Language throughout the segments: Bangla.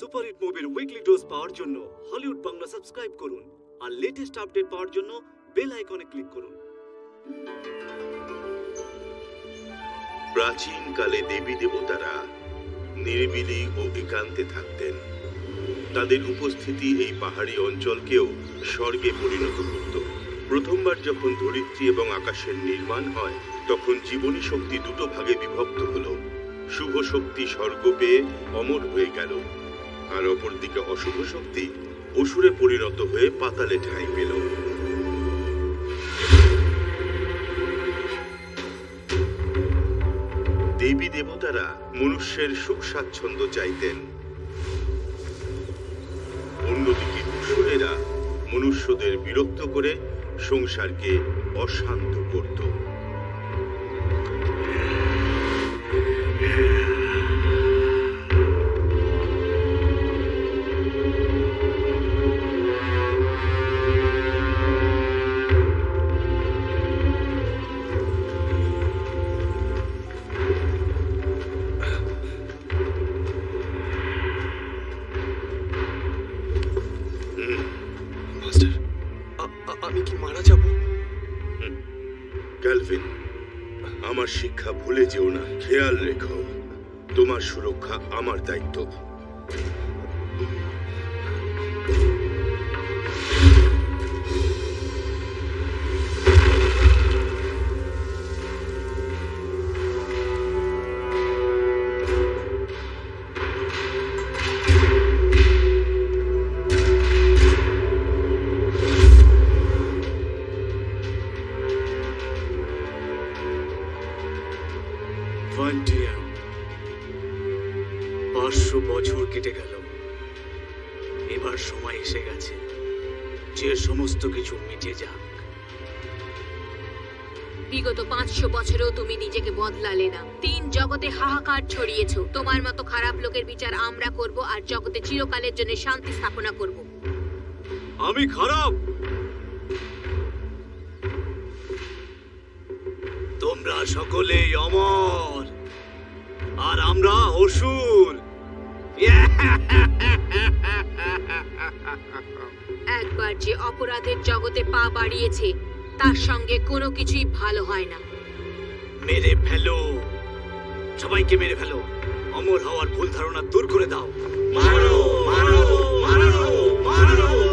সুপারহিট মুভির উইকলি ডোজ পাওয়ার জন্য হলিউড বাংলা সাবস্ক্রাইব করুন আর লেটেস্ট আপডেট পাওয়ার জন্য বেল আইকনে ক্লিক করুন। প্রাচীনকালে দেবী দেবতারা নিরিবিলি ও একান্তে থাকতেন। তাদের উপস্থিতি এই পাহাড়ি অঞ্চলকেও স্বর্গে পরিণত করত। প্রথমবার যখন ধরিত্রী এবং আকাশের নির্মাণ হয়, তখন জীবনী শক্তি দুটো ভাগে বিভক্ত হলো। শুভ শক্তি স্বর্গ পেয়ে অমর হয়ে গেল। আর অপরদিকে অশুভ শক্তি অসুরে পরিণত হয়ে পাতালে ঠাঁই পেল। দেবী দেবতারা মনুষ্যের সুখ স্বাচ্ছন্দ্য চাইতেন। অন্যদিকে অসুরেরা মনুষ্যদের বিরক্ত করে সংসারকে অশান্ত করত। চিরকালের জন্য শান্তি স্থাপনা করব। আমি খারাপ। তোমরা সকলেই অমর। আর আমরা অসুর। একবার যে অপরাধের জগতে পা বাড়িয়েছে তার সঙ্গে কোনো কিছুই ভালো হয় না। মেরে ফেলো। সবাইকে মেরে ফেলো। অমর হওয়ার ভুল ধারণা দূর করে দাও। ¡Mano, mano, mano, mano!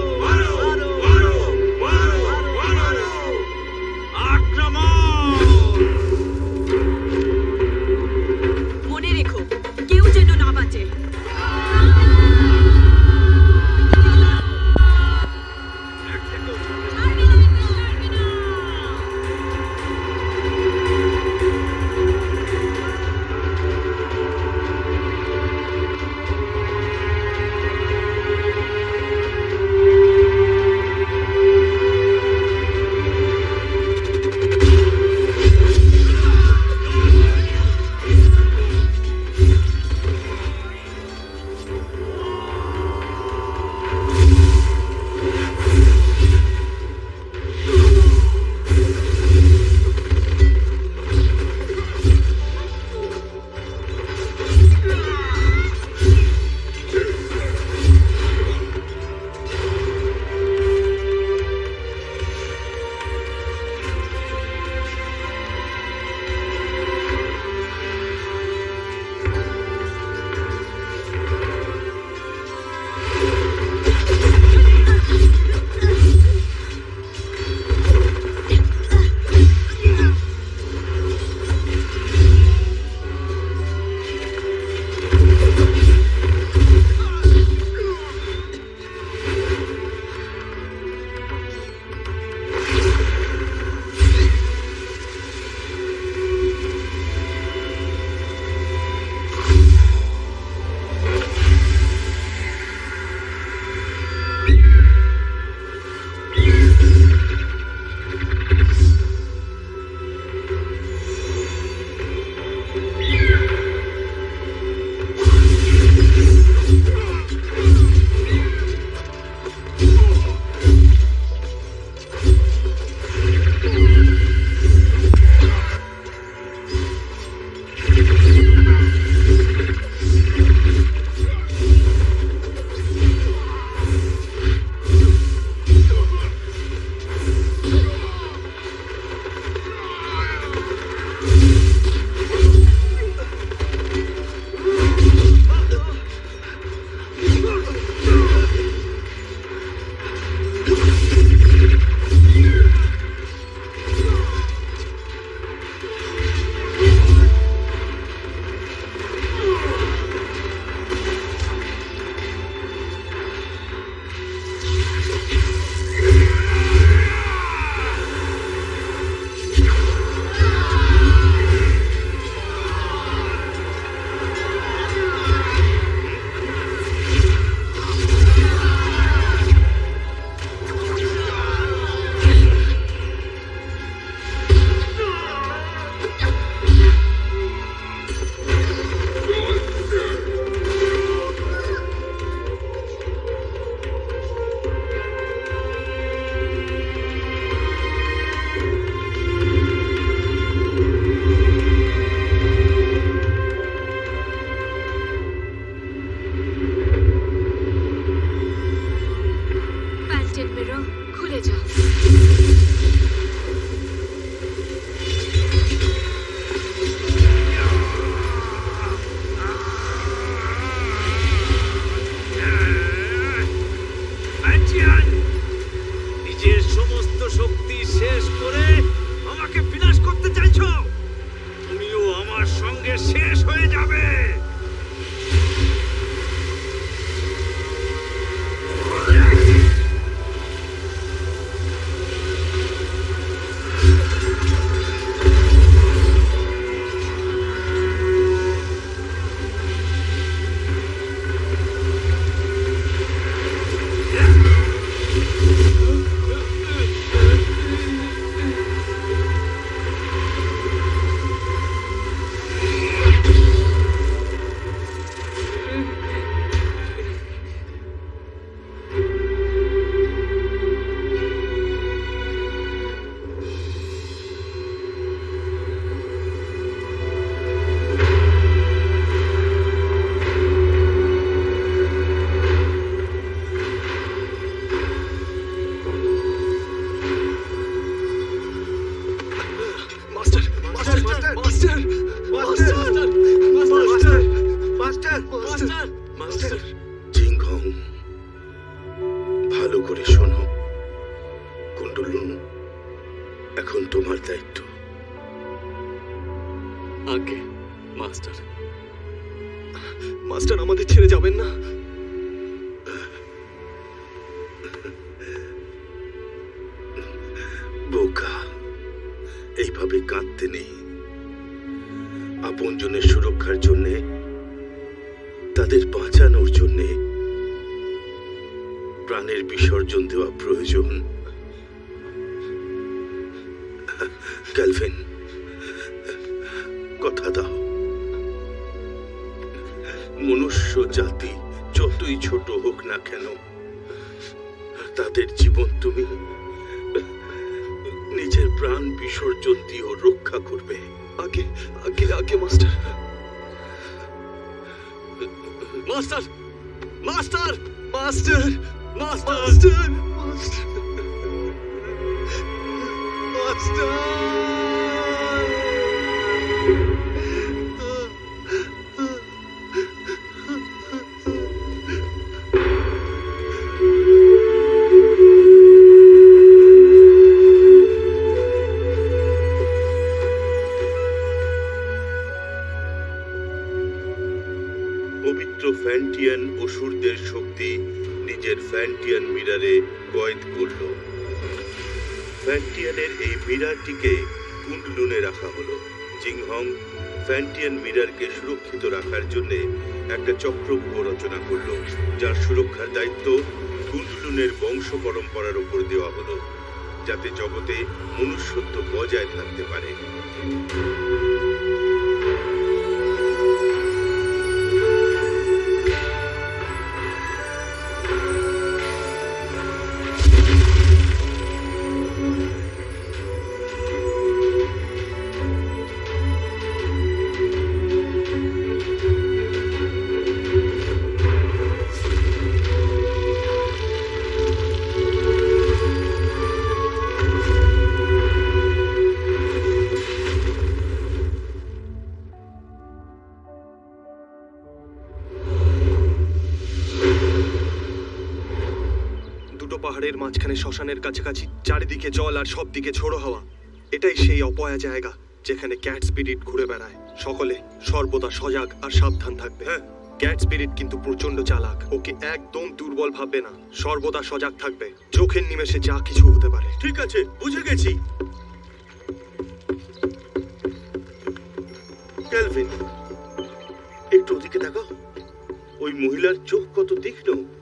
আগে, মাস্টার। মাস্টার, আমাদের ছেড়ে যাবেন না। বোকা, এইভাবে কাঁদতে নেই। আপনজনের সুরক্ষার জন্যে, তাদের বাঁচানোর জন্যে, প্রাণের বিসর্জন দেওয়া প্রয়োজন। তুমি নিজের প্রাণ বিসর্জন দিয়েও রক্ষা করবে। পরম্পরার উপর দেওয়া হলো যাতে জগতে মনুষ্যত্ব বজায় থাকতে পারে। শ্মশানের কাছাকাছি, চারিদিকে জল আর সব দিকে ঝোড়ো হাওয়া। এটাই সেই অপয়া জায়গা যেখানে ক্যাট স্পিরিট ঘুরে বেড়ায়। সকলে সর্বদা সজাগ আর সাবধান থাকবে হ্যাঁ? ক্যাট স্পিরিট কিন্তু প্রচণ্ড চালাক। ওকে একদম দুর্বল ভাববে না। সর্বদা সজাগ থাকবে। চোখের নিমেষে যা কিছু হতে পারে। ঠিক আছে, বুঝে গেছি। একটু ওদিকে দেখো। ওই মহিলার চোখ কত তীক্ষ্ণ।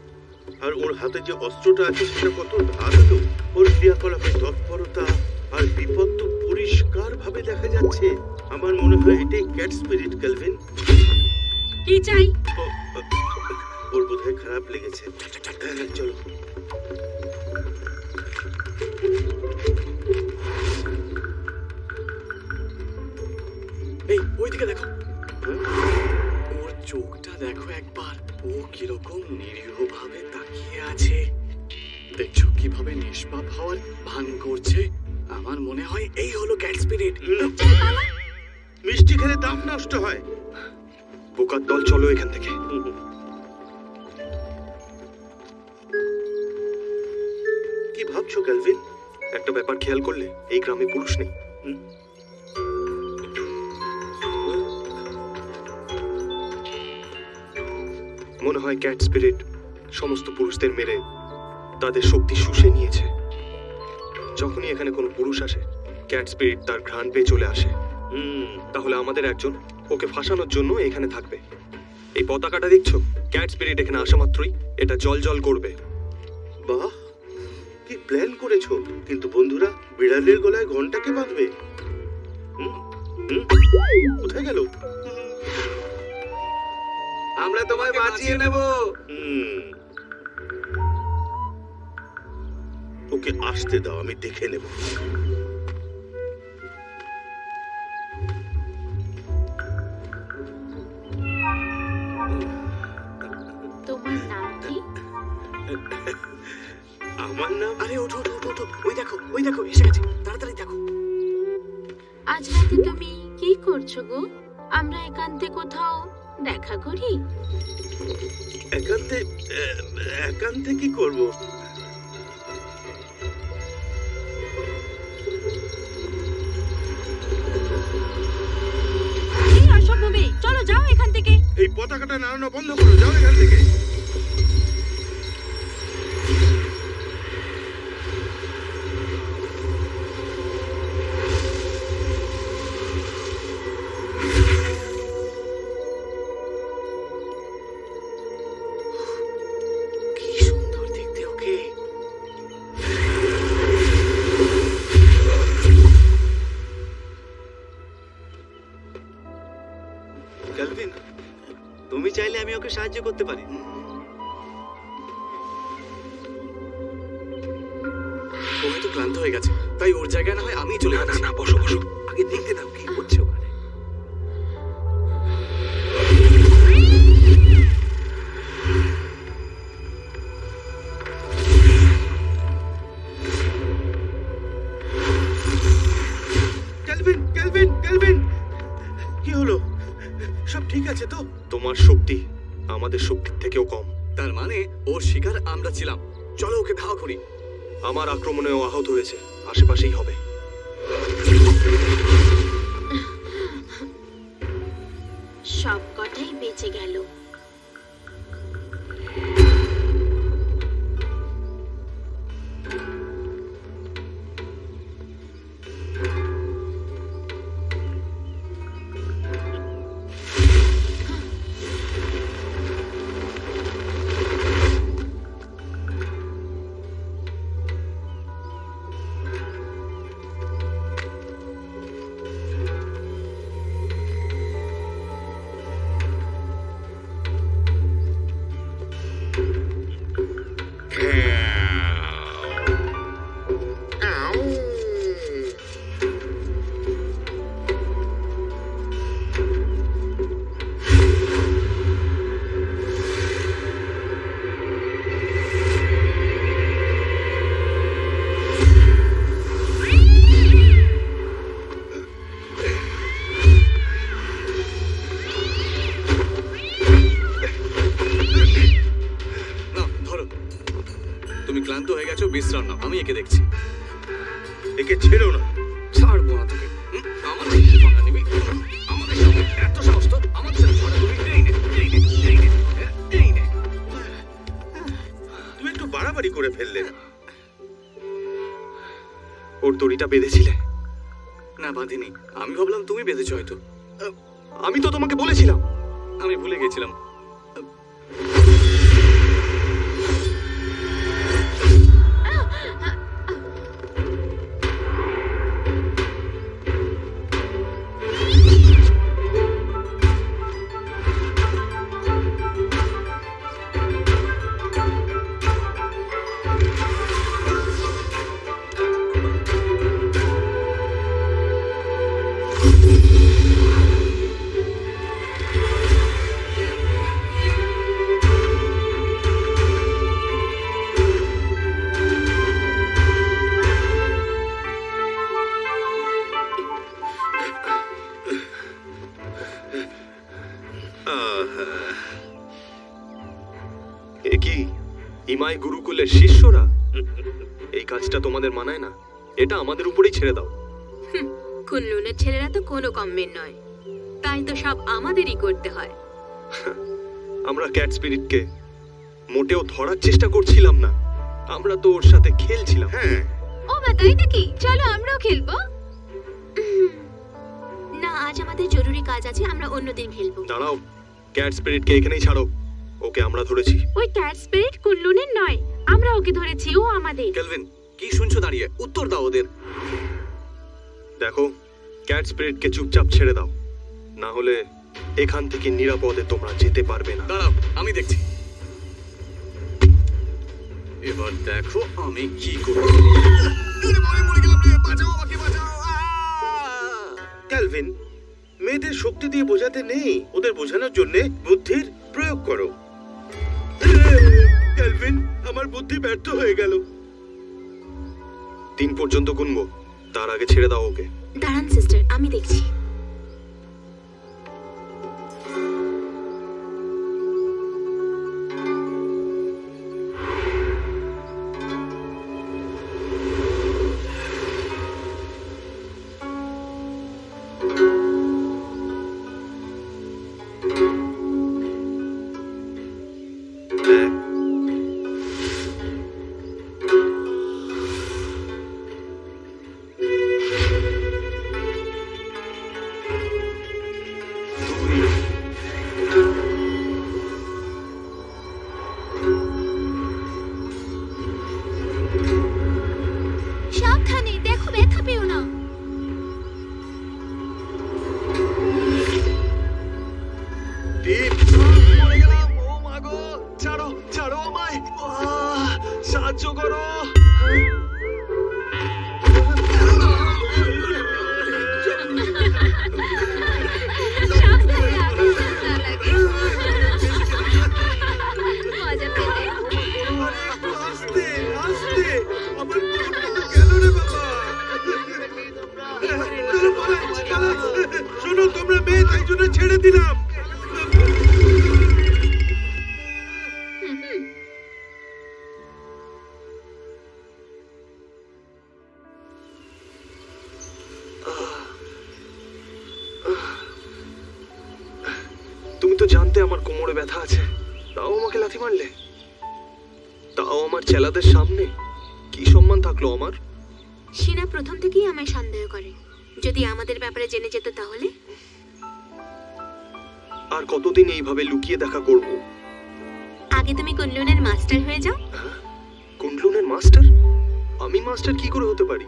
আর ওর হাতে যে অস্ত্রটা আছে সেটা কত ধারালো। ওর ক্রিয়াকলাপের তৎপরতা আর বিপদ তো পরিষ্কার ভাবে দেখা যাচ্ছে। আমার মনে হয় এটাই ক্যাট স্পিরিট ক্যালভিন কি চাই? ওর বোধহয় খারাপ লেগেছে। হ্যাঁ হ্যাঁ, চলো। এই ওইদিকে দেখো। ওর চোখটা দেখো একবার। ও কীরকম নিরীহ ভাবে তাকিয়ে আছে? দেখছ কীভাবে নিষ্পাপ হওয়ার ভান করছে? আমার মনে হয় এই হলো ক্যাট স্পিরিট মিষ্টি খেলে দাম নষ্ট হয়। বোকার দল, চলো এখান থেকে। কি ভাবছ, ক্যালভিন? একটা ব্যাপার খেয়াল করলে, এই গ্রামে পুরুষ নেই। মনে হয় ক্যাট স্পিরিট সমস্ত পুরুষদের মেরে তাদের শক্তি শুষে নিয়েছে। যখনই এখানে কোনো পুরুষ আসে ক্যাট স্পিরিট তার ঘ্রাণ পেয়ে চলে আসে। হুম, তাহলে আমাদের একজন, ওকে ফাঁসানোর জন্য এখানে থাকবে। এই পতাকাটা দেখছ? ক্যাট স্পিরিট এখানে আসা মাত্রই এটা জল জল করবে। বাহ, কি প্ল্যান করেছ? কিন্তু বন্ধুরা, বিড়ালের গলায় ঘন্টাকে বাঁধবে? কোথায় গেল? আমরা তোমায় বাঁচিয়ে নেব। ওকে আসতে দাও আমি দেখে নেব। তোমার নাম কি? আমার নাম? আরে ওঠো ওঠো ওঠো, ওঠো। ওই দেখো ওই দেখো এসে গেছে। তাড়াতাড়ি দেখো। আজ রাতে তুমি কি করছ গো? আমরা একান্তে কোথাও দেখা করি। একান্তে একান্তে কি করব? চলো যাও এখান থেকে। এই পতাকাটা নাড়ানো বন্ধ করো যাও এখান থেকে। করতে পারি। ও হয়তো ক্লান্ত হয়ে গেছে। তাই ওর জায়গায় না হয় আমি চলে যাচ্ছি। না বসো। থেকেও কম। তার মানে ওর শিকার আমরা ছিলাম। চলো ওকে ধাওয়া করি। আমার আক্রমণেও আহত হয়েছে। আশেপাশেই হবে। আমাদের উপরেই ছেড়ে দাও। কুল্লুনের ছেলেরা তো কোনো কমের নয়। তাই তো সব আমাদেরই করতে হয়। আমরা ক্যাট স্পিরিটকে মোটেও ধরার চেষ্টা করছিলাম না। আমরা তো ওর সাথে খেলছিলাম। হ্যাঁ। ও মা তাই নাকি? চলো আমরাও খেলব। না আজ আমাদের জরুরি কাজ আছে আমরা অন্যদিন খেলব। দাঁড়াও ক্যাট স্পিরিটকে এখানেই ছাড়ো। ওকে আমরা ধরেছি। ওই ক্যাট স্পিরিট কুল্লুনের নয় আমরা ওকে ধরেছি ও আমাদের। কেলভিন কি শুনছো দাঁড়িয়ে? উত্তর দাও ওদের। দেখো ক্যাট স্পিরিটকে চুপচাপ ছেড়ে দাও। না হলে এখান থেকে নিরাপদে তোমরা যেতে পারবে না। দাঁড়াও আমি দেখছি। এবার দেখো আমি কি করি ক্যালভিন মেয়েদের শক্তি দিয়ে বোঝাতে নেই। ওদের বোঝানোর জন্য বুদ্ধির প্রয়োগ করো। ক্যালভিন আমার বুদ্ধি ব্যর্থ হয়ে গেল। তিন পর্যন্ত গুনবো। তার আগে ছেড়ে দাও ওকে। দাঁড়ান সিস্টার আমি দেখছি। পালাই, পালাই। শোনো তোমরা মেয়ে তাই জন্য ছেড়ে দিলাম। করে। যদি আমাদের ব্যাপারে জেনে যেত তাহলে? আর কতদিন এইভাবে লুকিয়ে দেখা করব? আগে তুমি কুনলুনের মাস্টার হয়ে যাও। কুন্ডলুনের মাস্টার? আমি মাস্টার কি করে হতে পারি?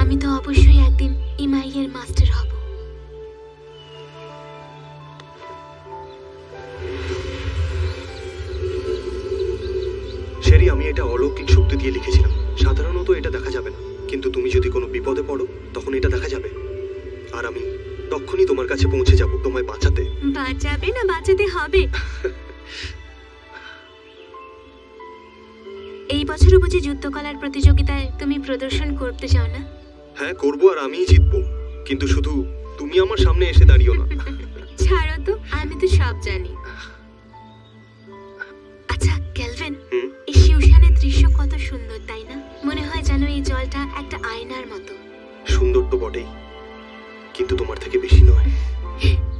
আমি তো অবশ্যই একদিন ইমাইয়ের মাস্টার হব। আমি এটা অলৌকিক শক্তি দিয়ে লিখেছিলাম। সাধারণত এটা দেখা যাবে না। কিন্তু তুমি যদি কোনো বিপদে পড়ো তখন এটা দেখা যাবে। আর আমি তখনই তোমার কাছে পৌঁছে যাব তোমায় বাঁচাতে। বাঁচাবে না বাঁচাতে হবে। এই বছরও বুঝি যুদ্ধকলার প্রতিযোগিতায় তুমি প্রদর্শন করতে চাও না? হ্যাঁ করব আর আমিই জিতবো। কিন্তু শুধু তুমি আমার সামনে এসে দাঁড়িও না। ছাড়ো তো আমি তো সব জানি। আচ্ছা ক্যালভিন এই শিউশানের দৃশ্য কত সুন্দর তাই না? মনে হয় যেন এই জলটা একটা আয়নার মতো। সুন্দর তো বটেই কিন্তু তোমার থেকে বেশি নয়।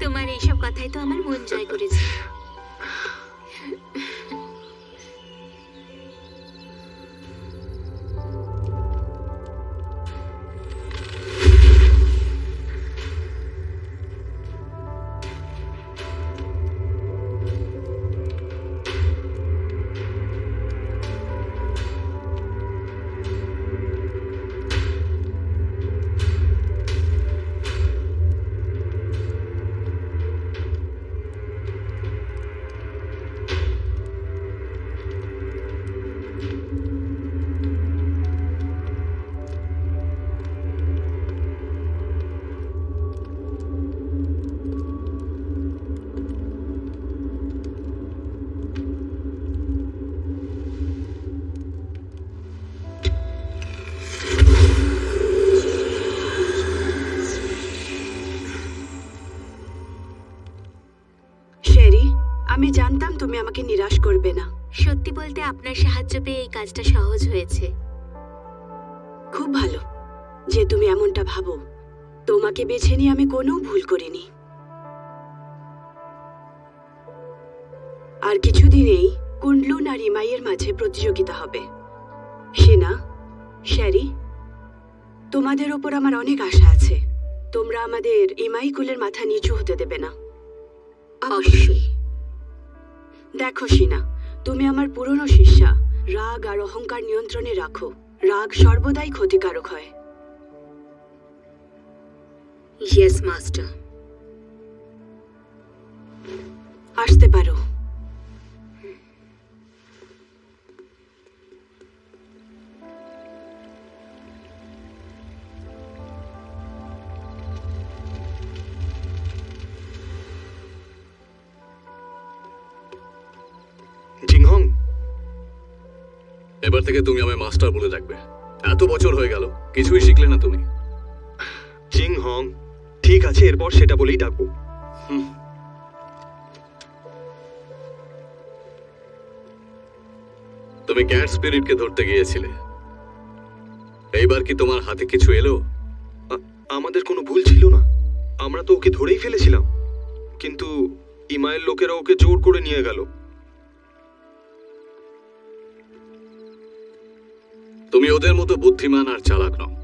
তোমার এইসব কথাই তো আমার মন জয় করেছে। সাহায্য পেয়ে এই কাজটা সহজ হয়েছে। খুব ভালো। যে তুমি এমনটা ভাবো তোমাকে বেছে নিয়ে আমি কোনো ভুল করিনি। আর কিছুদিনেই কুন্ডলুন আর ইমাইয়ের মাঝে প্রতিযোগিতা হবে। সেনা শেরি তোমাদের ওপর আমার অনেক আশা আছে। তোমরা আমাদের ইমাই কুলের মাথা নিচু হতে দেবে না। অবশ্যই। দেখো সিনা তুমি আমার পুরনো শিষ্যা। রাগ আর অহংকার নিয়ন্ত্রণে রাখো। রাগ সর্বদাই ক্ষতিকারক হয়। ইয়েস মাস্টার আসতে পারো। থেকে তুমি আমায় মাস্টার বলে ডাকবে। এত বছর হয়ে গেল কিছুই শিখলে না তুমি। চিং হং ঠিক আছে এরপর সেটা বলেই ডাকবো। তুমি ক্যাট স্পিরিটকে ধরতে গিয়েছিলে। এইবার কি তোমার হাতে কিছু এলো? আমাদের কোনো ভুল ছিল না। আমরা তো ওকে ধরেই ফেলেছিলাম। কিন্তু ইমাইয়ের লোকেরা ওকে জোর করে নিয়ে গেল। তুমি ওদের মতো বুদ্ধিমান আর চালাক নও।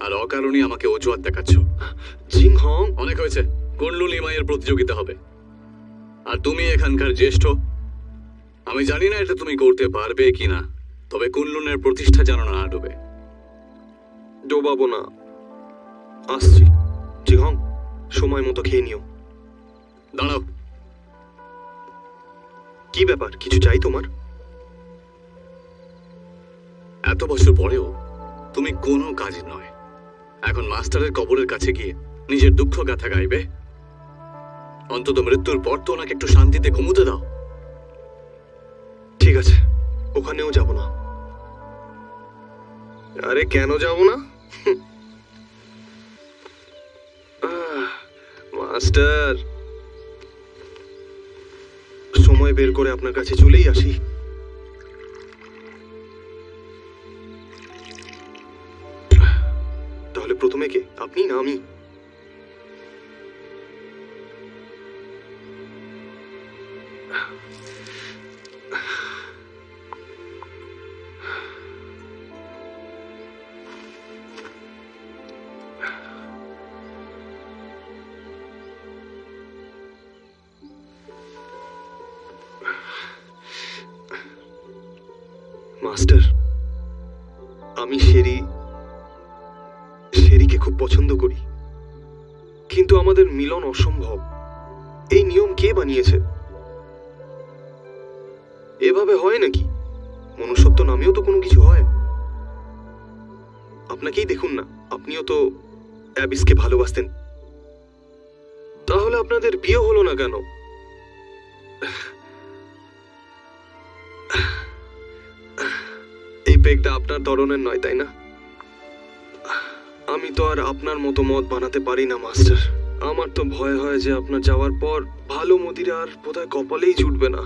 আর অকারণে আমাকে অজুহাত দেখাচ্ছ। জিং হং। অনেক হয়েছে। কুন্ডলু লিমাইয়ের প্রতিযোগিতা হবে। আর তুমি এখানকার জ্যেষ্ঠ? আমি জানি না এটা তুমি করতে পারবে কিনা তবে কুনলুনের প্রতিষ্ঠা যেন না ডুবে। ডোবাবো না। আসছি। জিং হং সময় মতো খেয়ে নিও। দাঁড়াও। কি ব্যাপার? কিছু চাই তোমার? এত বছর পরেও তুমি কোনো কাজের নয়। এখন মাস্টারের কবরের কাছে গিয়ে নিজের দুঃখ গাথা গাইবে। অন্তত মৃত্যুর পর তো ওনাকে একটু শান্তিতে ঘুমোতে দাও। ঠিক আছে, ওখানেও যাব না। আরে কেন যাব না? মাস্টার। সময় বের করে আপনার কাছে চলেই আসি। প্রথমে কে অসম্ভব এই নিয়ম কে বানিয়েছে? এভাবে হয় নাকি? মনুষ্যত্ব নামেও তো কোনো কিছু হয়। আপনাকেই দেখুন না, আপনিও তো অ্যাবিসকে ভালোবাসতেন। তাহলে আপনাদের বিয়ে হলো না কেন? এই পেগটা আপনার ধরনের নয়, তাই না? আমি তো আর আপনার মতো মত বানাতে পারি না, মাস্টার। আমার তো ভয় হয় যে আপনার যাওয়ার পর ভালো মদিরা আর বোধহয় কপালেই জুটবে না।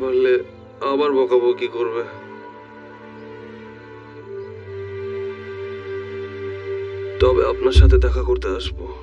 পারলে আবার বকাবকি করবে। তবে আপনার সাথে দেখা করতে আসব।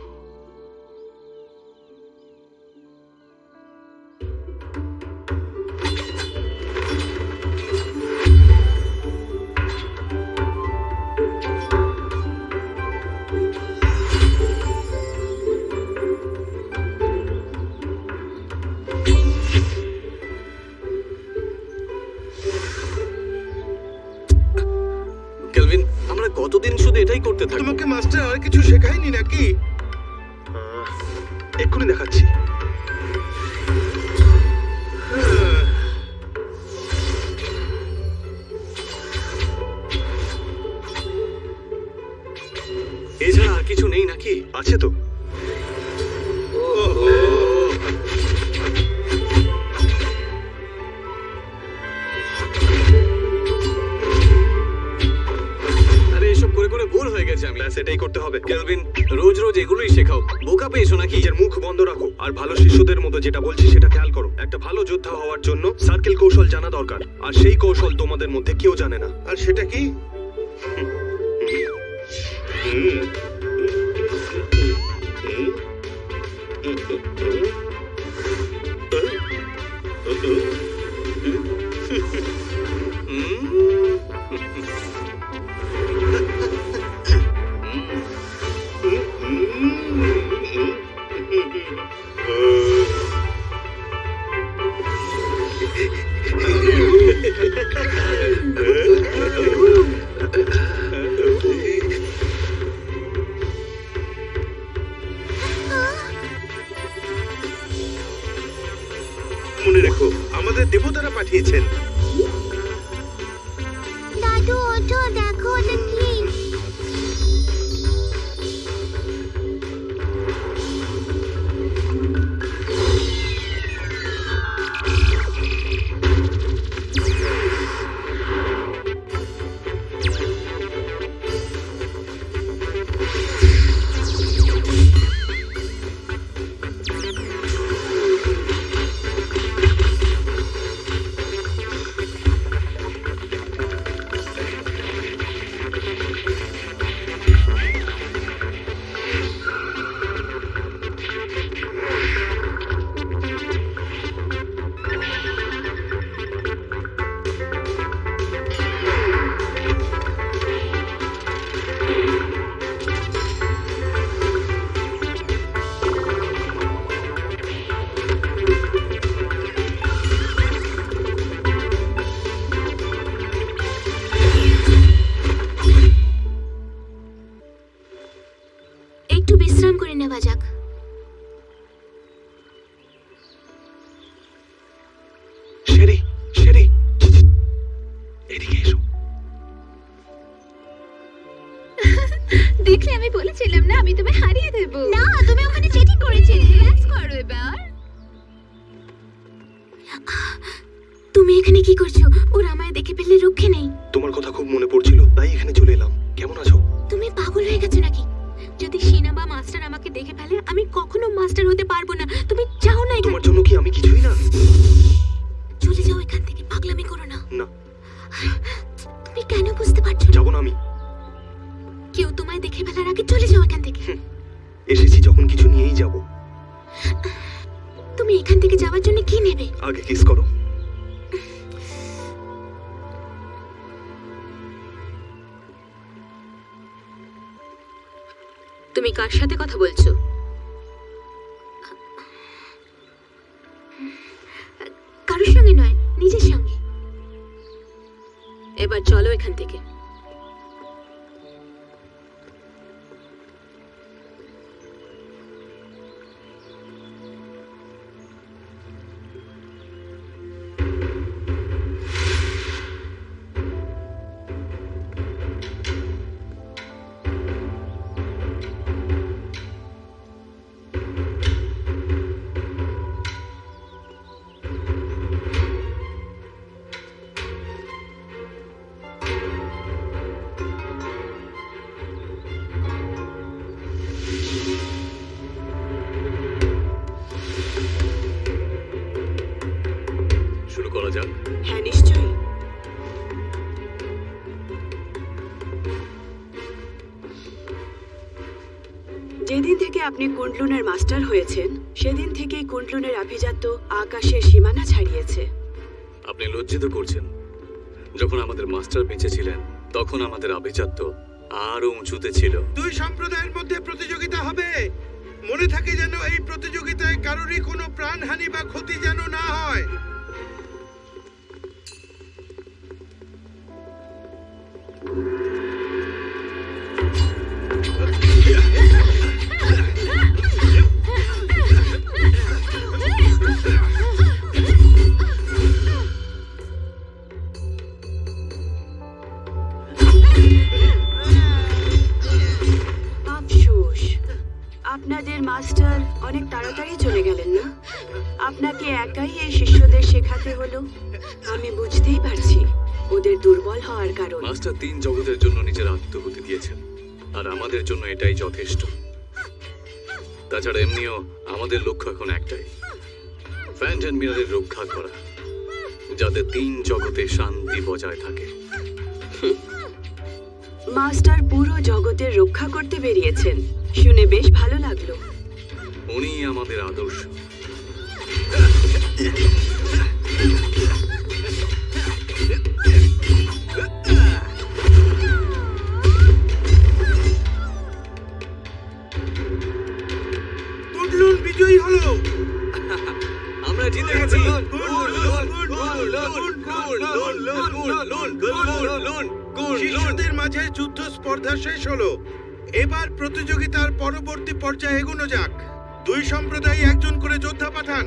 কতদিন শুধু এটাই করতে থাকব? তোমাকে মাস্টার আর কিছু শেখায়নি নাকি? এক্ষুনি দেখাচ্ছি। এছাড়া আর কিছু নেই নাকি? আছে তো। এটাই করতে হবে। কেলভিন রোজ রোজ এগুলোই শেখাও। বোকা পেয়েছ নাকি? নিজের মুখ বন্ধ রাখো। আর ভালো শিশুদের মতো যেটা বলছি সেটা খেয়াল করো। একটা ভালো যোদ্ধা হওয়ার জন্য সার্কেল কৌশল জানা দরকার। আর সেই কৌশল তোমাদের মধ্যে কেউ জানে না। আর সেটা কি? মনে বিশ্রাম করে নেওয়া যাক। এদিকে এসো। দেখলে আমি বলেছিলাম না আমি তোমায় হারিয়ে দেব। না তুমি ওখানে চেটিং করেছিলে। রিল্যাক্স করো এবার। তুমি এখানে কি করছ? ওরা আমায় দেখে ফেললে রক্ষে নেই। তোমার কথা খুব মনে পড়ছিল তাই এখানে চলে এলাম। কেমন আছো? তুমি পাগল হয়ে গেছো। মাস্টার আমাকে দেখে ফেলে আমি কখনো মাস্টার হতে পারব না। তুমি যাও না তোমার জন্য কি আমি কিছুই না? চলে যাও এখান থেকে পাগলামি করো না। না। তুমি কেন বুঝতে পারছ যাব না আমি। কেউ তোমায় দেখে ফেলার আগে চলে যাও এখান থেকে। এসেছি যখন কিছু নিয়েই যাব। তুমি এখান থেকে যাওয়ার জন্য কি নেবে? আগে কিস করো। কার সাথে কথা বলছো? আপনি কুন্ডলুনের মাস্টার হয়েছেন সেদিন থেকেই কুন্ডলুনের আভিজাত্য আকাশের সীমানা ছাড়িয়েছে। আপনি লজ্জিত করছেন। যখন আমাদের মাস্টার বেঁচে ছিলেন তখন আমাদের আভিজাত্য আরও উঁচুতে ছিল। দুই সম্প্রদায়ের মধ্যে প্রতিযোগিতা হবে। মনে থাকে যেন এই প্রতিযোগিতায় কারোরই কোনো প্রাণহানি বা ক্ষতি যেন না হয়। আপনাদের মাস্টার অনেক তাড়াতাড়ি চলে গেলেন না? আপনাকে একাই এই শিষ্যদের শেখাতে হলো? আমি বুঝতেই পারছি ওদের দুর্বল হওয়ার কারণ। মাস্টার তিন জগতের জন্য নিজের আত্মহতি দিয়েছেন আর আমাদের জন্য এটাই যথেষ্ট। তাছাড়া এমনিও আমাদের লক্ষ্য এখন একটাই ফ্যান্টন মিরারের রক্ষা করা যাতে তিন জগতে শান্তি বজায় থাকে। মাস্টার পুরো জগতের রক্ষা করতে বেরিয়েছেন। শুনে বেশ ভালো লাগল উনি আমাদের আদর্শ বিজয়ী হলো আমরা জিতে গেছি শিশুদের মাঝে যুদ্ধ স্পর্ধা শেষ হলো এবার প্রতিযোগিতার পরবর্তী পর্যায়ে এগোনো যাক। দুই সম্প্রদায় একজন করে যোদ্ধা পাঠান।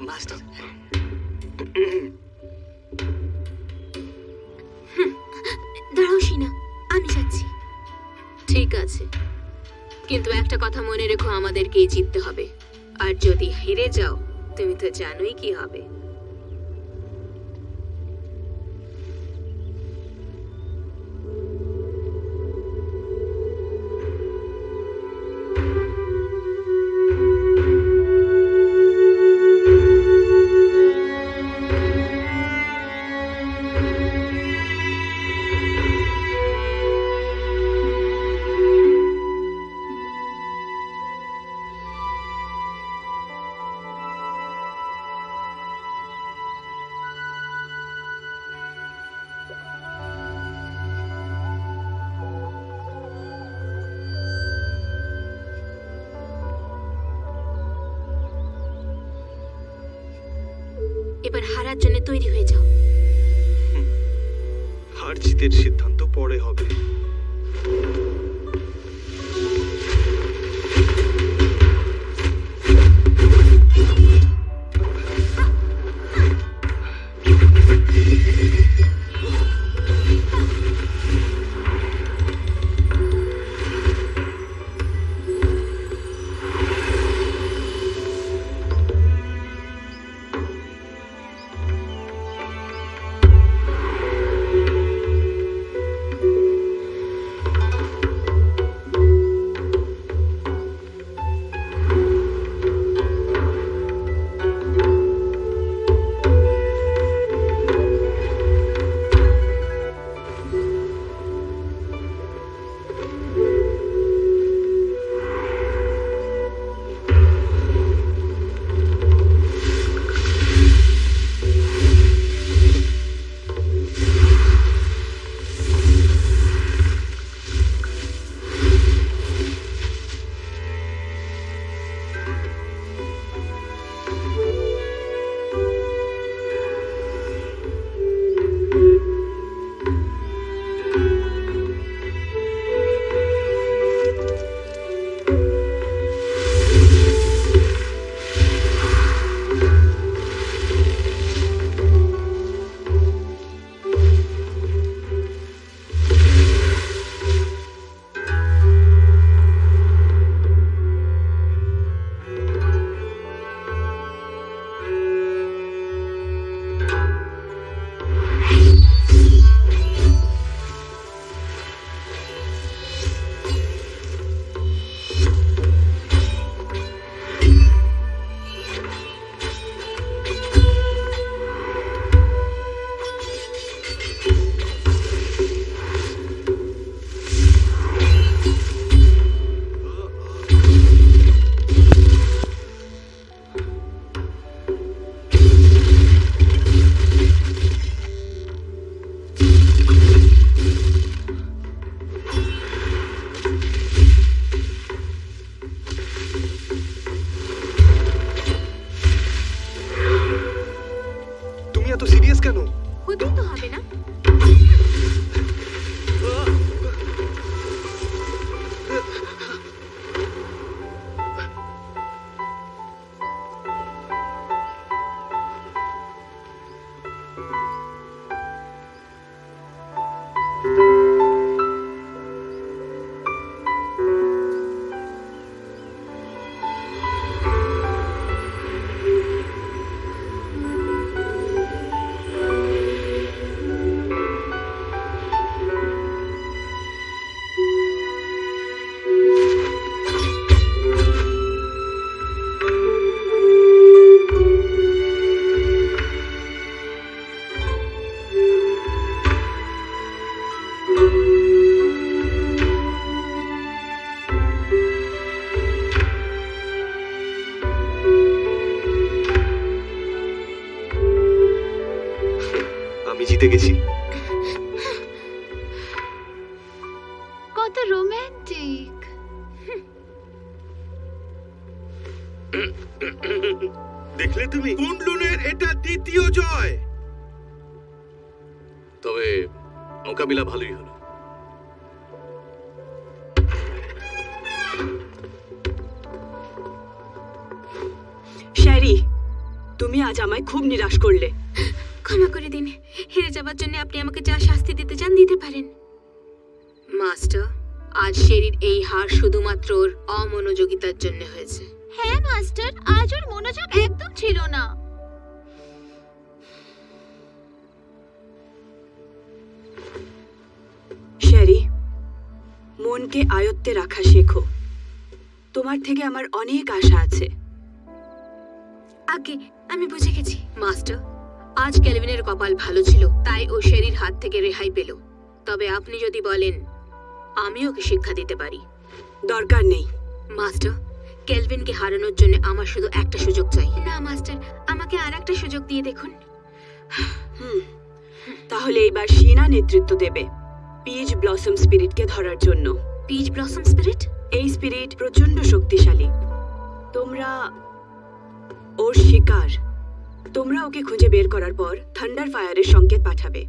মাস্টার। দাঁড়াও সিনা আমি যাচ্ছি। ঠিক আছে। কিন্তু একটা কথা মনে রেখো আমাদেরকেই জিততে হবে। আর যদি হেরে যাও তুমি তো জানোই কি হবে। তোমার থেকে আমার অনেক আশা আছে। আগে আমি বুঝে গেছি মাস্টার আজ ক্যালভিনের কপাল ভালো ছিল তাই ও শেরির হাত থেকে রেহাই পেল। তবে আপনি যদি বলেন আমি ওকে শিক্ষা দিতে পারি। দরকার নেই। মাস্টার ক্যালভিনকে হারানোর জন্য আমার শুধু একটা সুযোগ চাই। না মাস্টার আমাকে আর একটা সুযোগ দিয়ে দেখুন। হুম তাহলে এইবার শিনা নেতৃত্ব দেবে পিচ ব্লসম স্পিরিটকে ধরার জন্য। Peach blossom spirit? এই স্পিরিট প্রচণ্ড শক্তিশালী। তোমরা ওর শিকার। তোমরা ওকে খুঁজে বের করার পর থান্ডার ফায়ারের সংকেত পাঠাবে।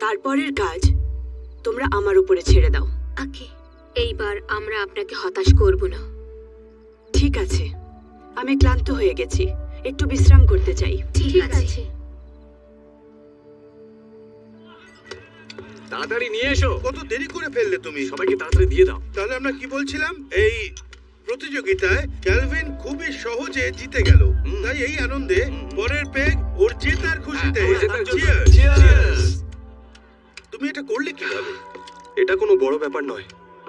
তারপরের কাজ তোমরা আমার উপরে ছেড়ে দাও। ওকে এইবার আমরা আপনাকে হতাশ করব না। ঠিক আছে। আমি ক্লান্ত হয়ে গেছি। একটু বিশ্রাম করতে চাই। ঠিক আছে। তাড়াতাড়ি নিয়ে এসো। কত দেরি করে ফেললে তুমি? সবাইকে তাড়াতাড়ি দিয়ে দাও। তাহলে আমরা কি বলছিলাম? এই প্রতিযোগিতায় ক্যালভিন খুবই সহজে জিতে গেল। তাই এই আনন্দে পরের পেগ ওর জেতার খুশিতে হ্যাঁ, খুশিতে। তুমি এটা করলে কীভাবে? এটা কোনো বড় ব্যাপার নয়।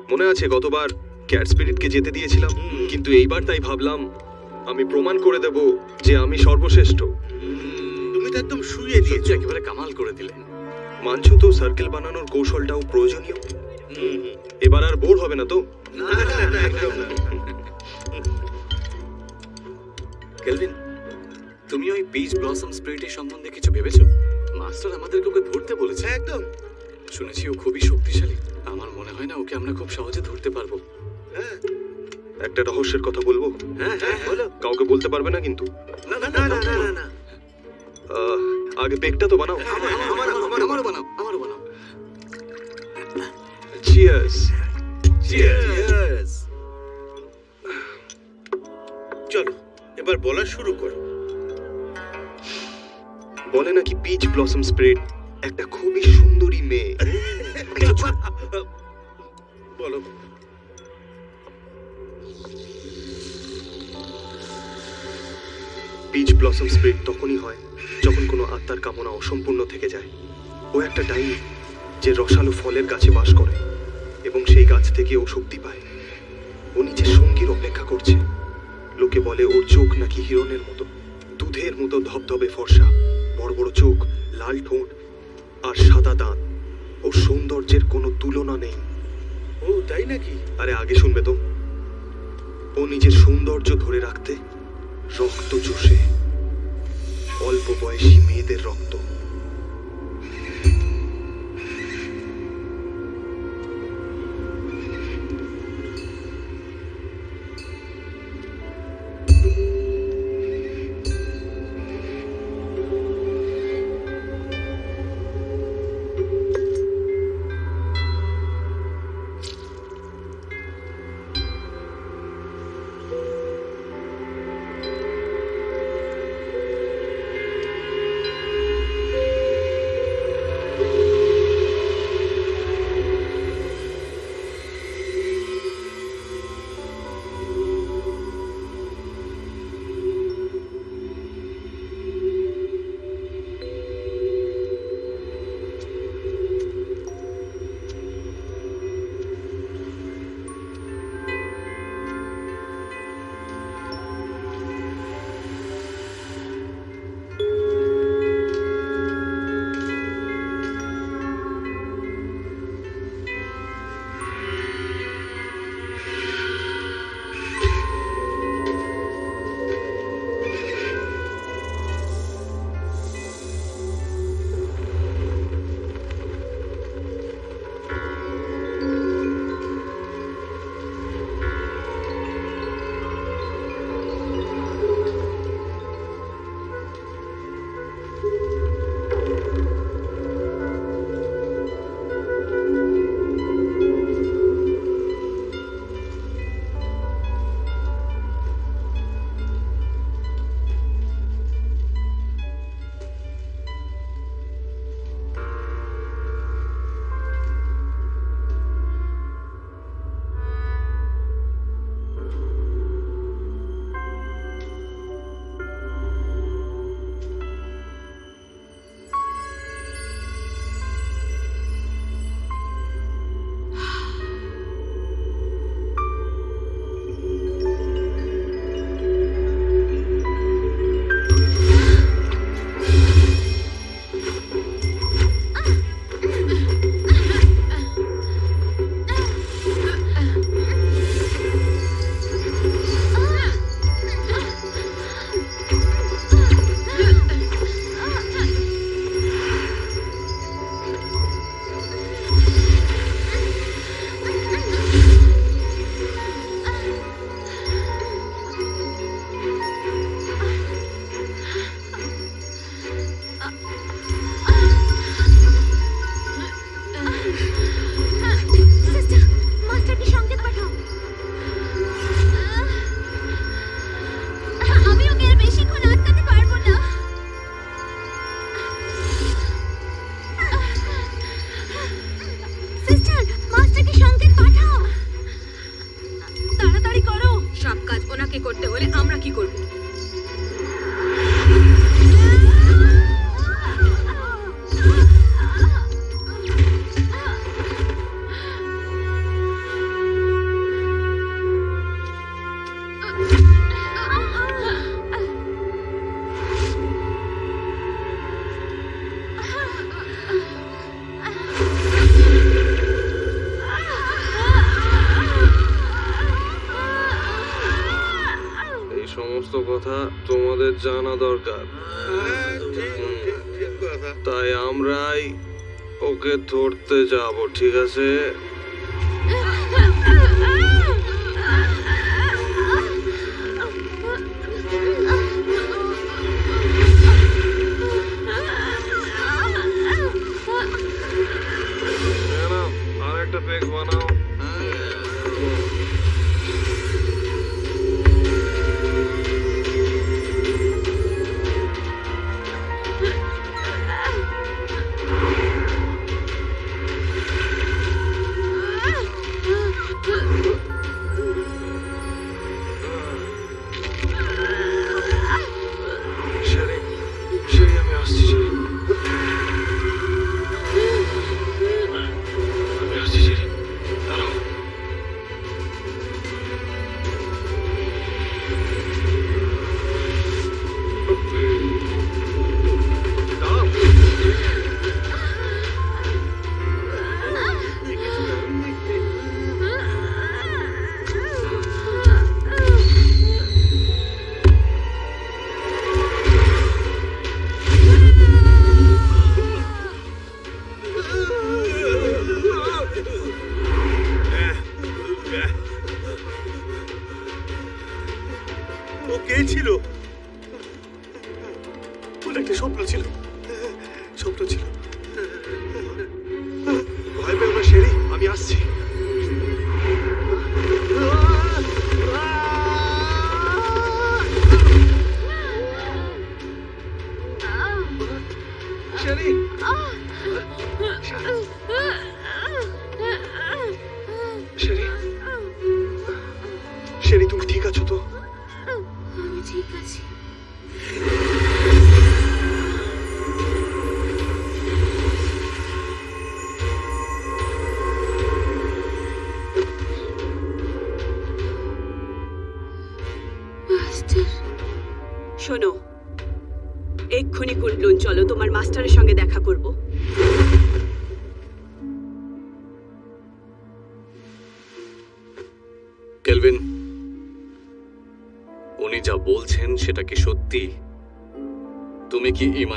মনে আছে গতবার ক্যাট স্পিরিটকে যেতে দিয়েছিলাম? কিন্তু এইবার তাই ভাবলাম আমি প্রমাণ করে দেব যে আমি সর্বশ্রেষ্ঠ। তুমি তো একদম শুয়ে দিয়েছ। একেবারে কামাল করে দিলেন। মানছো তো সার্কেল বানানোর কৌশলটাও প্রয়োজনীয়। এবার আর বোর হবে না তো? না না না একদম না কেলভিন তুমি ওই পিচ ব্লসম স্পিরিটের সম্বন্ধে কিছু ভেবেছো? মাস্টার আমাদেরকে ওকে ধরতে বলেছে। একদম। শুনেছি ও খুবই শক্তিশালী। আমার মনে হয় না ওকে আমরা খুব সহজে ধরতে পারব। হ্যাঁ। একটা রহস্যের কথা বলব? হ্যাঁ হ্যাঁ বলো। কাউকে বলতে পারবে না কিন্তু? না না না না না না আগে পেকটা তো বানাও। আমারও বানাও আমারও বানাও চিয়ার্স Cheers! চলো এবার বলা শুরু করো। বলে নাকি পিচ ব্লসম স্পিরিট একটা খুবই সুন্দরী মেয়ে। বলো। পিচ ব্লসম স্পিরিট তখনই হয় যখন কোনো আত্মার কামনা অসম্পূর্ণ থেকে যায়, ও একটা ডাইনি যে রসালো ফলের গাছে বাস করে এবং সেই গাছ থেকে ও শক্তি পায়। ও নিজের সঙ্গীর অপেক্ষা করছে। লোকে বলে, ওর চোখ নাকি হিরণের মতো। দুধের মতো ধবধবে ফর্সা, বড় বড় চোখ, লাল ঠোঁট আর সাদা দাঁত। ওর সৌন্দর্যের কোনো তুলনা নেই। ও, তাই নাকি? আরে, আগে শুনবে তো। ও নিজের সৌন্দর্য ধরে রাখতে রক্ত চষে অল্প বয়সী মেয়েদের রক্ত। কথা তোমাদের জানা দরকার। তাই আমরাই ওকে ধরতে যাব ঠিক আছে? আরেকটা পেক বানাও।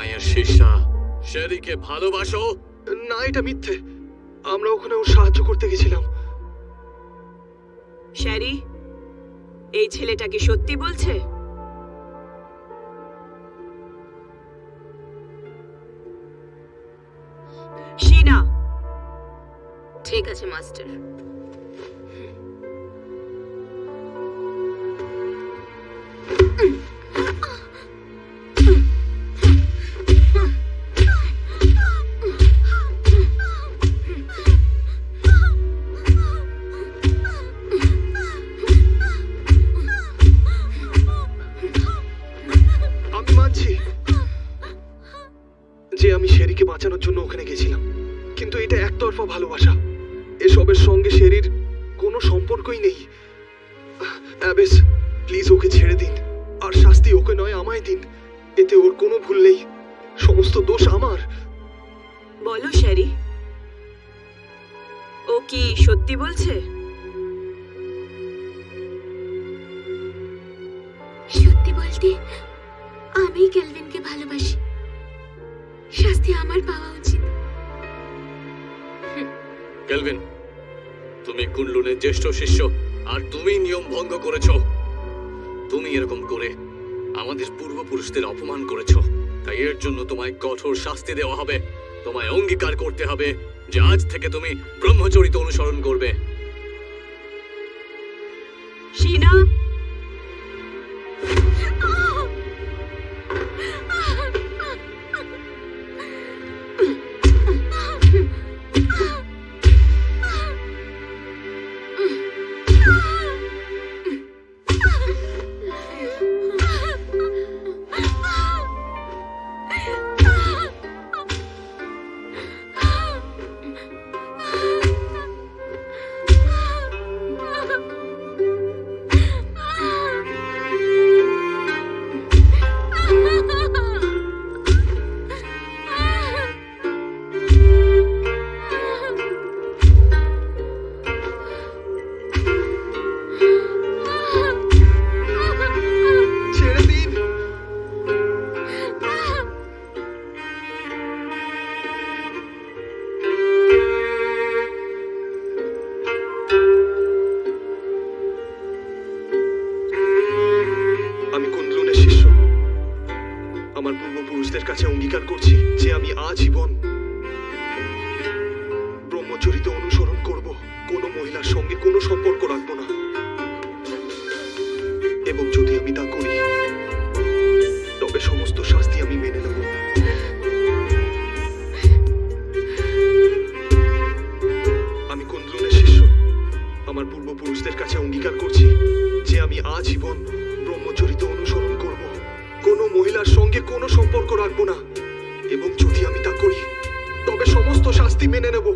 মায়ের শিষ্যা। শেরিকে ভালোবাসো? না এটা মিথ্যে। আমরা ওখানে ওর সাহায্য করতে গেছিলাম। শ্যারি এই ছেলেটা কি সত্যি বলছে? ঠিক আছে মাস্টার। শাস্তি দেওয়া হবে। তোমায় অঙ্গীকার করতে হবে যে আজ থেকে তুমি ব্রহ্মচরিত অনুসরণ করবে। কাছে অঙ্গীকার করছি যে আমি আজীবন সঙ্গে কোনো সম্পর্ক রাখব না। এবং যদি আমি তা করি, তবে সমস্ত শাস্তি মেনে নেব।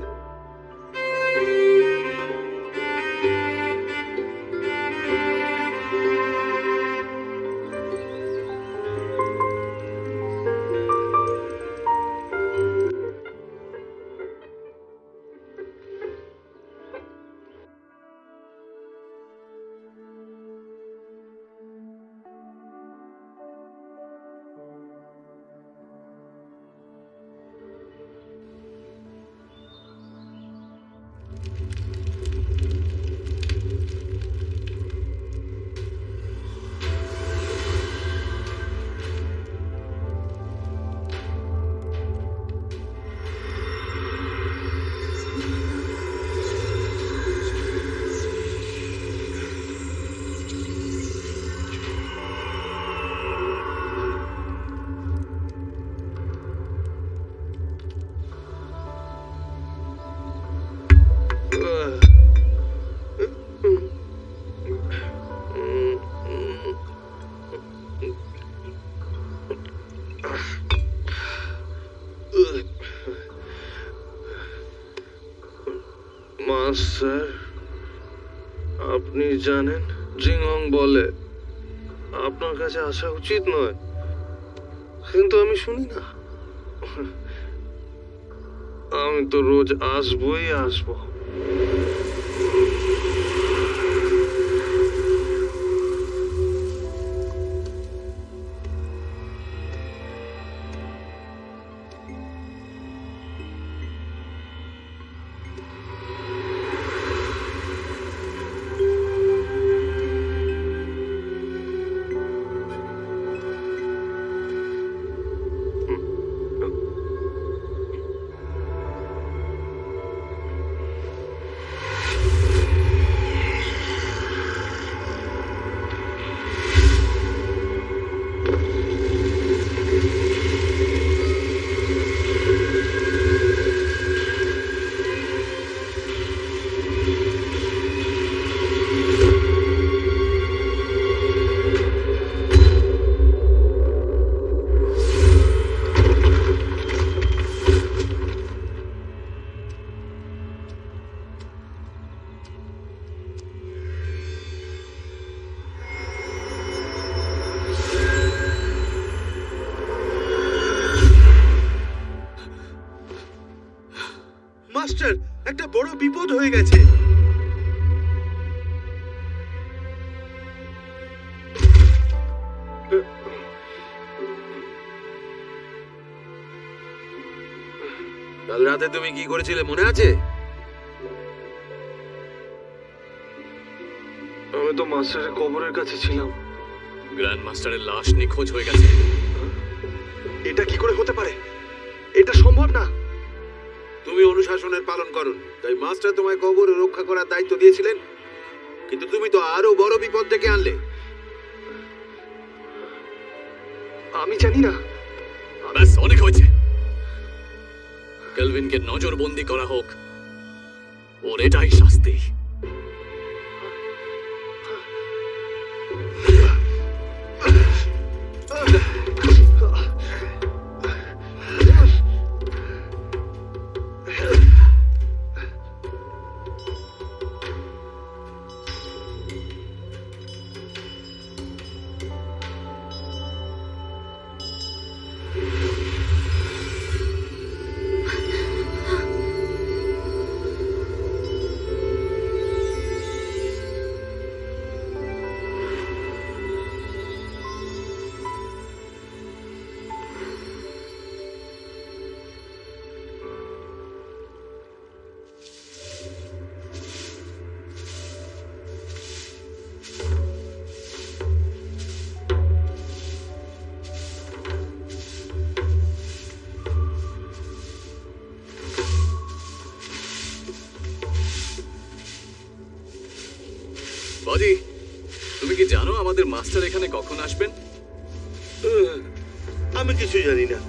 মাস্টার আপনি জানেন, জিংহং বলে। আপনার কাছে আসা উচিত নয়। কিন্তু আমি শুনি না। আমি তো রোজ আসবই আসব। রাতে তুমি কি করেছিলে মনে আছে? আমি তো মাস্টারের কবরের কাছে ছিলাম। গ্র্যান্ড মাস্টারের লাশ নিখোঁজ হয়ে গেছে। এটা কি করে হতে পারে? এটা সম্ভব না। তুমি অনুশাসনের পালন করো তাই মাস্টার তোমায় কবর রক্ষা করার দায়িত্ব দিয়েছিলেন। কিন্তু তুমি তো আরও বড় বিপদ ডেকে আনলে। আমি জানি না। কেলভিনকে নজরবন্দি করা হোক ওর এটাই শাস্তি। আমাদের মাস্টার এখানে কখন আসবেন? আমি কিছু জানি না।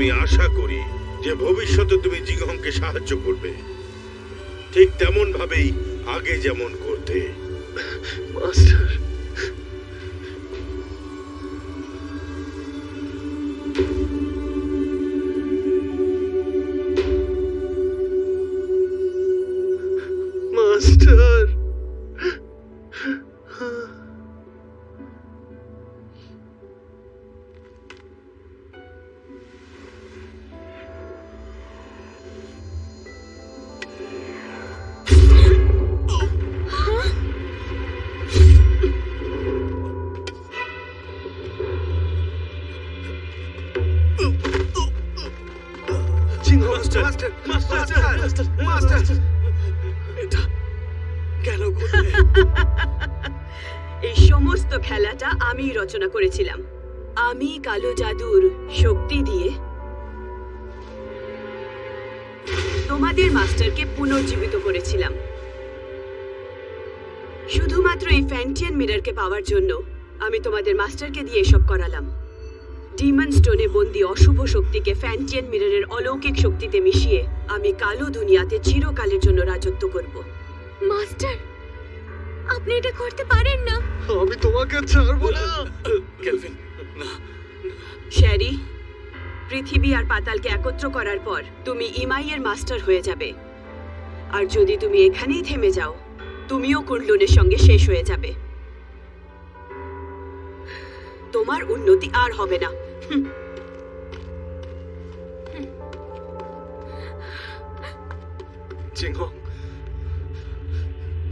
আমি আশা করি যে ভবিষ্যতে তুমি জিগহংকে সাহায্য করবে। ঠিক তেমন ভাবেই আগে যেমন করতে। আমি রচনা করেছিলাম। আমি কালো জাদুর শক্তি দিয়ে তোমাদের মাস্টারকে পুনর্জীবিত করেছিলাম। শুধুমাত্র এই ফ্যান্টিয়ান মিররকে পাওয়ার জন্য আমি তোমাদের মাস্টারকে দিয়ে এসব করালাম। ডিমন স্টোনে বন্দি অশুভ শক্তিকে ফ্যান্টিয়ান মিররের অলৌকিক শক্তিতে মিশিয়ে আমি কালো দুনিয়াতে চিরকালের জন্য রাজত্ব করব। মাস্টার আপনি এটা করতে পারেন না। আমি তোমাকে ছাড়বো না। ক্যালভিন না শ্যারি পৃথিবী আর পাতালকে একত্র করার পর তুমি ইমাইয়ের মাস্টার হয়ে যাবে। আর যদি তুমি এখানেই থেমে যাও তুমিও কুণ্ডলুনের সঙ্গে শেষ হয়ে যাবে। তোমার উন্নতি আর হবে না।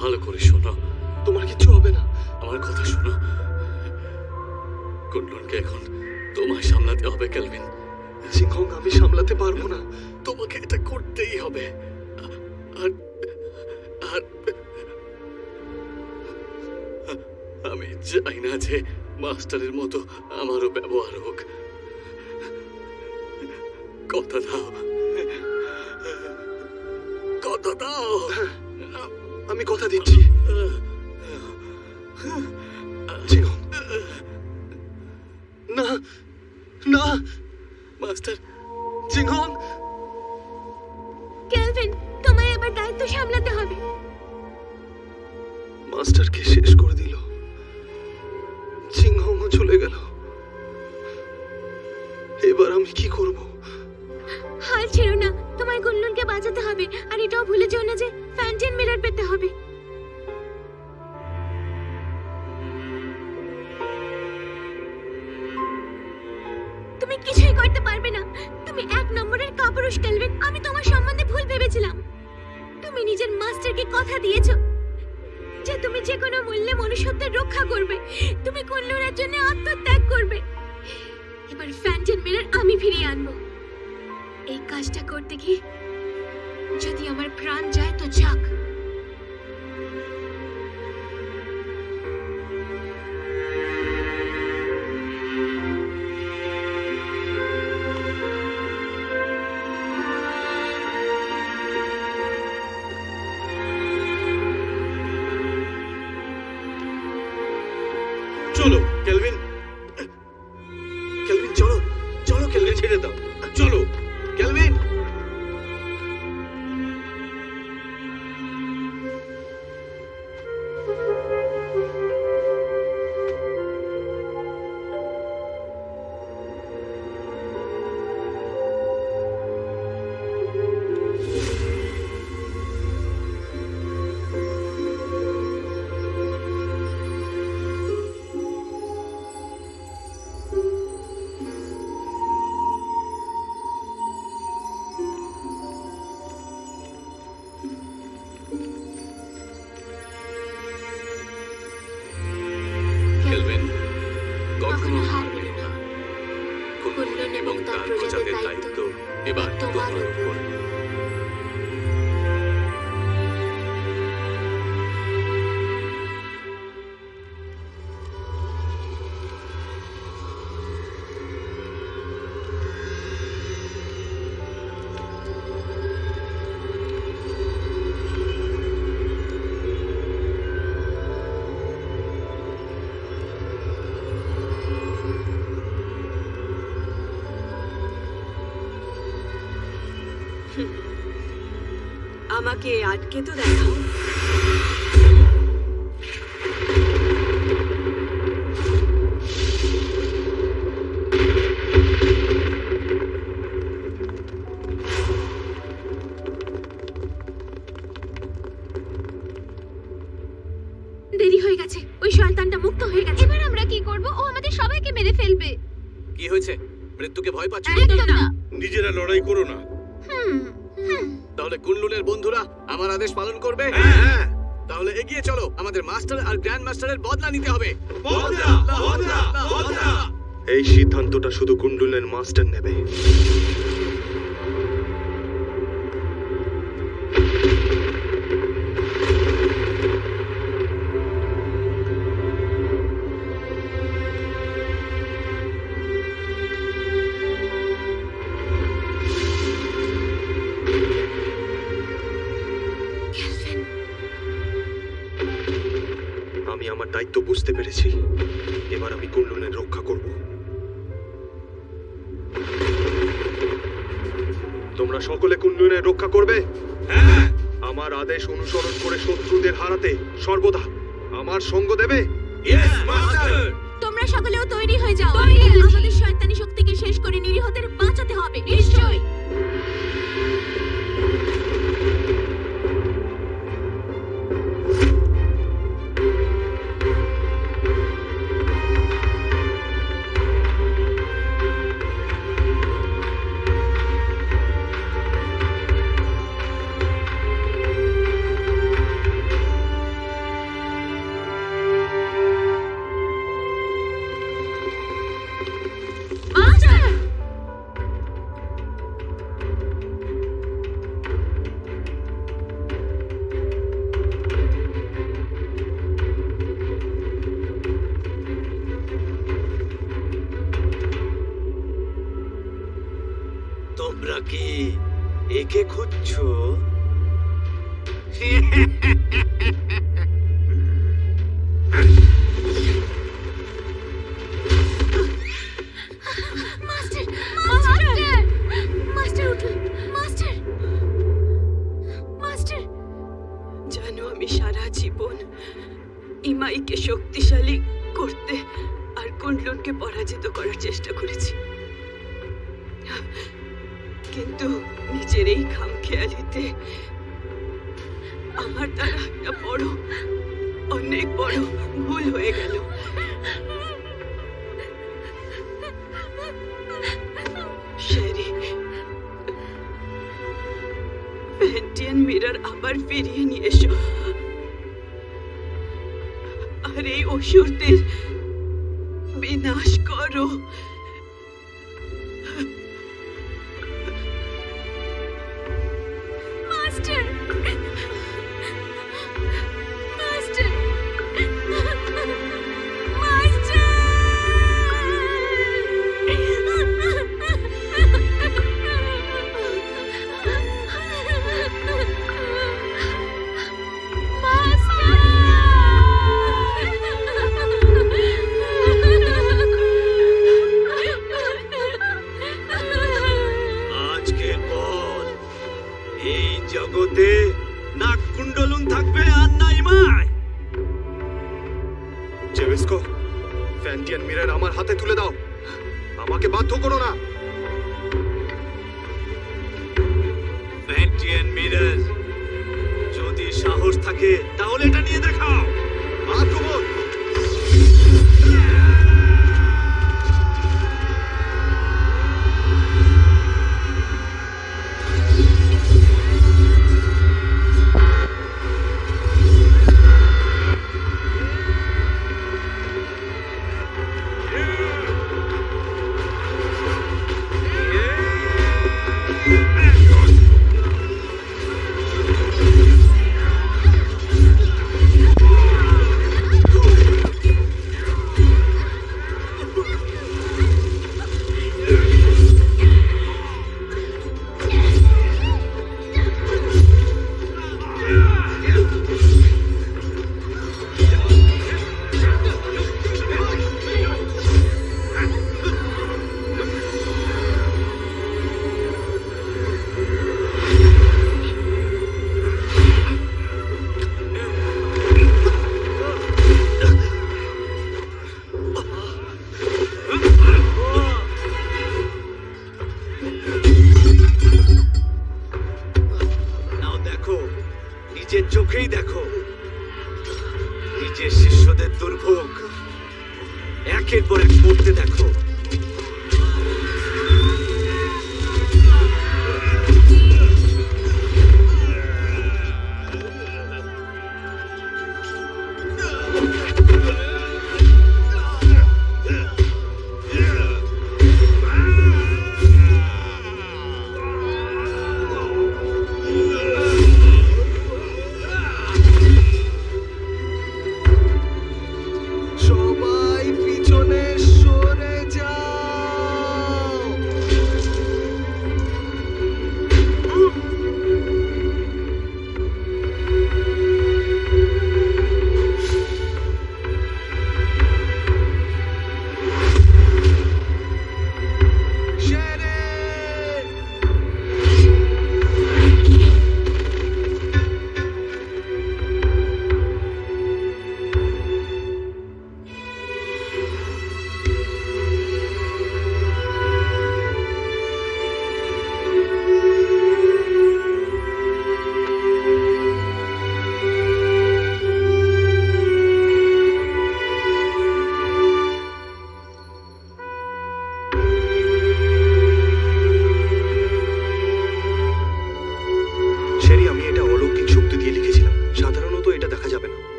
ভালো করে শোনো। তোমার কিচ্ছু হবে না। আমার কথা শোনো। কুন্ডলনকে এখন তোমায় সামলাতে হবে ক্যালভিন। সিংহ আমি সামলাতে পারব না। তোমাকে এটা করতেই হবে। আর আর আমি চাই না যে মাস্টারের মতো আমারও ব্যবহার হোক। কথা দাও। কথা দাও। আমি কথা দিচ্ছি। সিংহ না না মাস্টার জিংহং কেলভিন তোমায় এবার দায়িত্ব সামলাতে হবে। মাস্টারকে শেষ করে দিল? জিংহংও চলে গেল। এবার আমি কি করব? হাল ছেড়ো না তোমায় গুনলুনকে বাঁচাতে হবে আর এটাও ভুলে যেও না যে ফ্যান্টেন মিরর পেতে হবে। কিছুই করতে পারবে না। তুমি এক নম্বরের কাপুরুষ, কেলভিন। আমি তোমার সম্বন্ধে ভুল ভেবেছিলাম। তুমি নিজের মাস্টারকে কথা দিয়েছ যে তুমি যে কোনো মূল্যে মনুষ্যত্বের রক্ষা করবে। তুমি কুল্লুরের জন্য আত্মত্যাগ করবে। এবার ফ্যান্টেন মিরর আমি ফিরিয়ে আনব। এই কাজটা করতে গিয়ে যদি আমার প্রাণ যায় তো যাক। আমাকে এই সিদ্ধান্তটা শুধু কুন্ডুলের মাস্টার নেবে। আদেশ অনুসরণ করে শত্রুদের হারাতে সর্বদা আমার সঙ্গ দেবে? তোমরা সকলেও তৈরি হয়ে যাও। আমাদের শয়তানি শক্তিকে শেষ করে নিরীহদের বাঁচাতে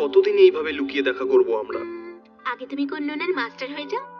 কতদিন এইভাবে লুকিয়ে দেখা করব আমরা? আগে তুমি কোন লোনের মাস্টার হয়ে যাও।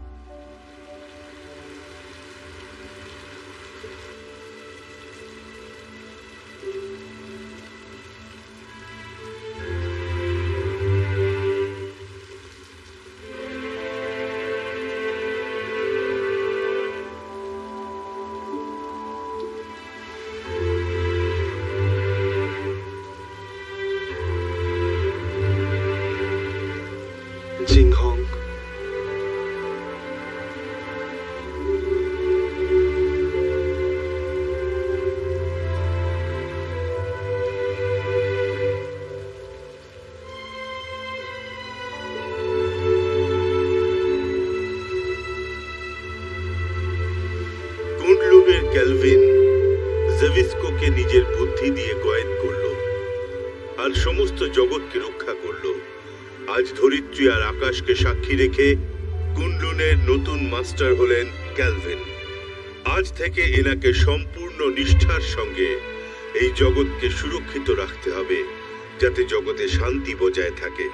পৃথিবী আর আকাশকে সাক্ষী রেখে কুনলুনের নতুন মাস্টার হলেন ক্যালভেন। আজ থেকে এনাকে সম্পূর্ণ নিষ্ঠার সঙ্গে এই জগৎকে সুরক্ষিত রাখতে হবে, যাতে জগতে শান্তি বজায় থাকে।